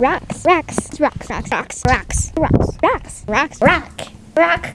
rocks, rocks, rocks, rocks, rocks, rocks, rocks, rocks, rocks, rock, rock.